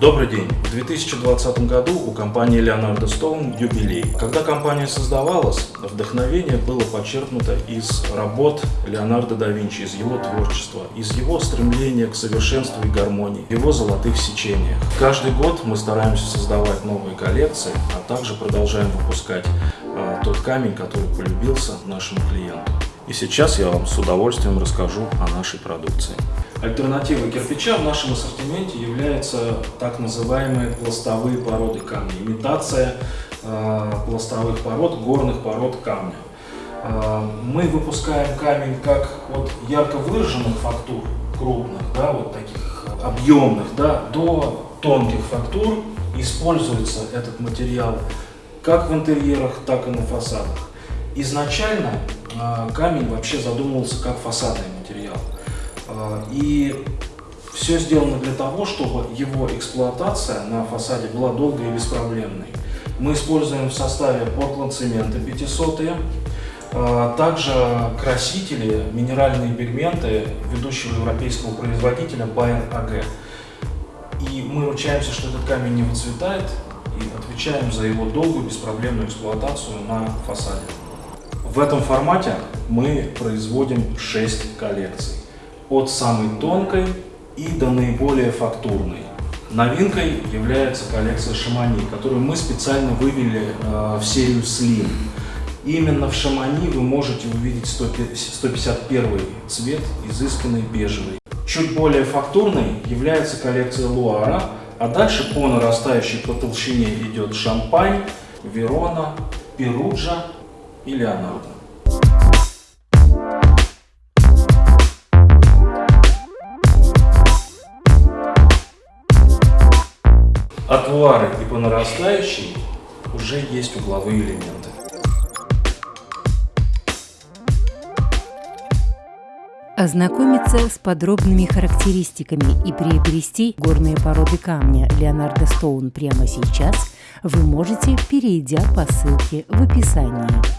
Добрый день! В 2020 году у компании Leonardo Stone юбилей. Когда компания создавалась, вдохновение было подчеркнуто из работ Леонардо да Винчи, из его творчества, из его стремления к совершенству и гармонии, его золотых сечениях. Каждый год мы стараемся создавать новые коллекции, а также продолжаем выпускать э, тот камень, который полюбился нашему клиенту. И сейчас я вам с удовольствием расскажу о нашей продукции. Альтернативой кирпича в нашем ассортименте являются так называемые пластовые породы камня. Имитация э, пластовых пород, горных пород камня. Э, мы выпускаем камень как от ярко выраженных фактур, крупных, да, вот таких объемных, да, до тонких фактур. Используется этот материал как в интерьерах, так и на фасадах. Изначально камень вообще задумывался как фасадный материал. А, и все сделано для того, чтобы его эксплуатация на фасаде была долгой и беспроблемной. Мы используем в составе Portland цемента 500 а, также красители, минеральные пигменты ведущего европейского производителя Bayer AG. И мы ручаемся, что этот камень не выцветает и отвечаем за его долгую беспроблемную эксплуатацию на фасаде. В этом формате мы производим 6 коллекций от самой тонкой и до наиболее фактурной. Новинкой является коллекция Шамани, которую мы специально вывели э, в серию Slim. Именно в Шамани вы можете увидеть 151 цвет, изысканный бежевый. Чуть более фактурной является коллекция Луара, а дальше по нарастающей по толщине идет Шампань, Верона, Перуджа и Леонардо. От вары и по нарастающей уже есть угловые элементы. Ознакомиться с подробными характеристиками и приобрести горные породы камня Леонардо Стоун прямо сейчас вы можете, перейдя по ссылке в описании.